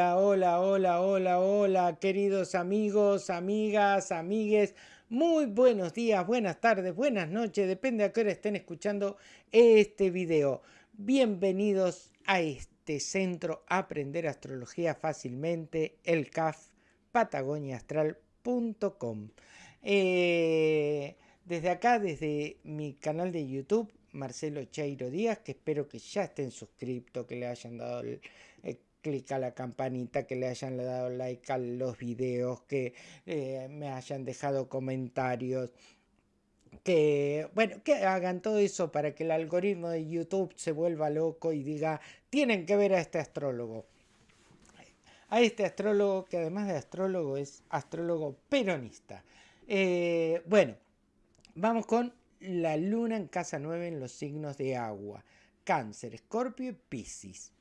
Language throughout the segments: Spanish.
Hola, hola, hola, hola, queridos amigos, amigas, amigues. Muy buenos días, buenas tardes, buenas noches, depende a qué hora estén escuchando este video. Bienvenidos a este centro Aprender Astrología Fácilmente, el CAF, patagoniaastral.com. Eh, desde acá, desde mi canal de YouTube, Marcelo Cheiro Díaz, que espero que ya estén suscritos, que le hayan dado el, clic a la campanita, que le hayan dado like a los videos, que eh, me hayan dejado comentarios, que bueno, que hagan todo eso para que el algoritmo de YouTube se vuelva loco y diga, tienen que ver a este astrólogo. A este astrólogo que además de astrólogo es astrólogo peronista. Eh, bueno, vamos con la luna en casa 9 en los signos de agua. Cáncer, Escorpio y Piscis.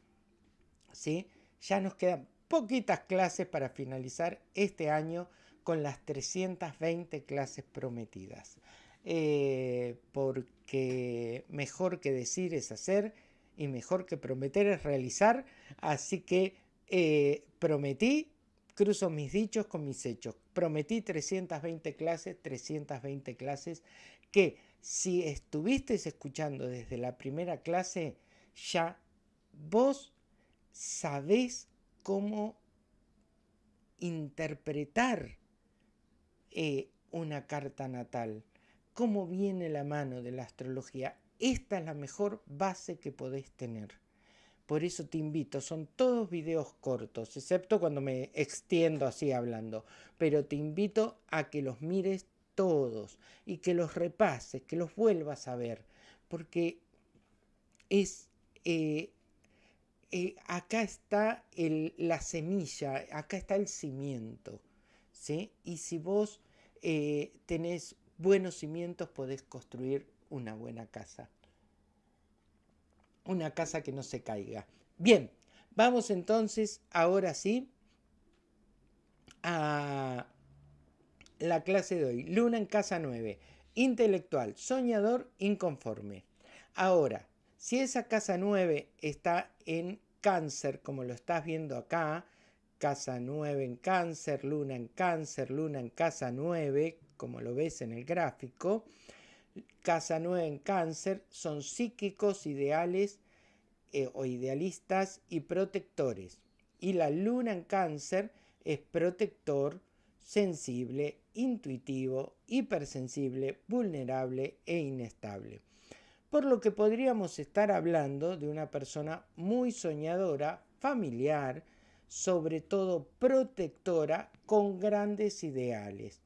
¿Sí? Ya nos quedan poquitas clases para finalizar este año con las 320 clases prometidas. Eh, porque mejor que decir es hacer y mejor que prometer es realizar. Así que eh, prometí, cruzo mis dichos con mis hechos. Prometí 320 clases, 320 clases que si estuvisteis escuchando desde la primera clase, ya vos sabés cómo interpretar eh, una carta natal, cómo viene la mano de la astrología. Esta es la mejor base que podés tener. Por eso te invito, son todos videos cortos, excepto cuando me extiendo así hablando, pero te invito a que los mires todos y que los repases, que los vuelvas a ver, porque es eh, eh, acá está la semilla, acá está el cimiento. ¿sí? Y si vos eh, tenés buenos cimientos, podés construir una buena casa. Una casa que no se caiga. Bien, vamos entonces ahora sí a la clase de hoy. Luna en casa 9. Intelectual, soñador, inconforme. Ahora, si esa casa 9 está en cáncer, como lo estás viendo acá, casa 9 en cáncer, luna en cáncer, luna en casa 9, como lo ves en el gráfico, casa 9 en cáncer son psíquicos, ideales eh, o idealistas y protectores. Y la luna en cáncer es protector, sensible, intuitivo, hipersensible, vulnerable e inestable por lo que podríamos estar hablando de una persona muy soñadora, familiar, sobre todo protectora, con grandes ideales.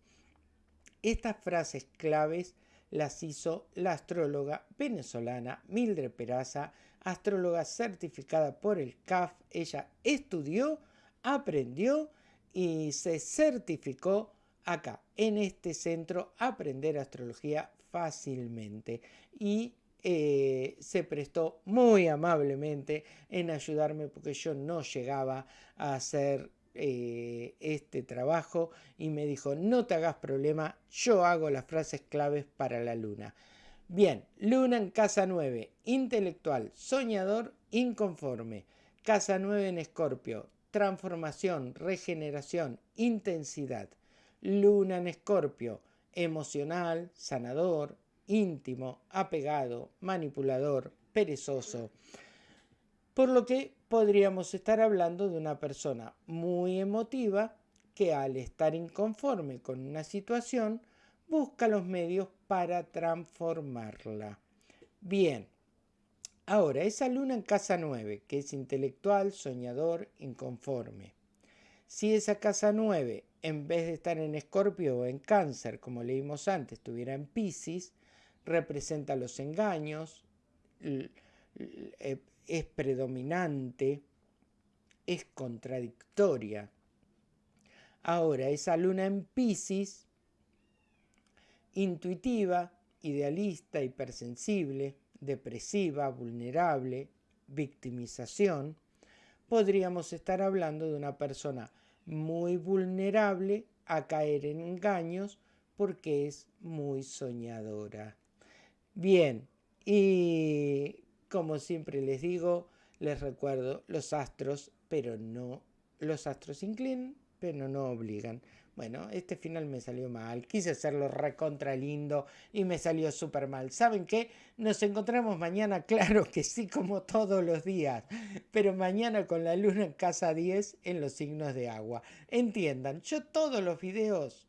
Estas frases claves las hizo la astróloga venezolana Mildred Peraza, astróloga certificada por el CAF. Ella estudió, aprendió y se certificó acá, en este centro, aprender astrología fácilmente. Y eh, se prestó muy amablemente en ayudarme porque yo no llegaba a hacer eh, este trabajo y me dijo no te hagas problema, yo hago las frases claves para la luna. Bien, luna en casa 9, intelectual, soñador, inconforme. Casa 9 en escorpio, transformación, regeneración, intensidad. Luna en escorpio, emocional, sanador, íntimo, apegado, manipulador, perezoso. Por lo que podríamos estar hablando de una persona muy emotiva que al estar inconforme con una situación busca los medios para transformarla. Bien, ahora esa luna en casa 9, que es intelectual, soñador, inconforme. Si esa casa 9, en vez de estar en escorpio o en cáncer, como leímos antes, estuviera en piscis, representa los engaños, eh, es predominante, es contradictoria. Ahora, esa luna en Pisces, intuitiva, idealista, hipersensible, depresiva, vulnerable, victimización, podríamos estar hablando de una persona muy vulnerable a caer en engaños porque es muy soñadora. Bien, y como siempre les digo, les recuerdo los astros, pero no los astros inclinan, pero no obligan. Bueno, este final me salió mal. Quise hacerlo recontra lindo y me salió súper mal. ¿Saben qué? Nos encontramos mañana, claro que sí, como todos los días. Pero mañana con la luna en casa 10 en los signos de agua. Entiendan, yo todos los videos,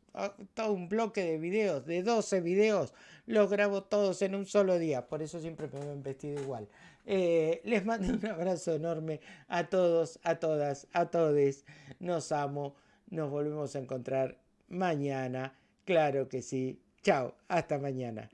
todo un bloque de videos, de 12 videos, los grabo todos en un solo día. Por eso siempre me ven vestido igual. Eh, les mando un abrazo enorme a todos, a todas, a todes. Nos amo. Nos volvemos a encontrar mañana. Claro que sí. Chao. Hasta mañana.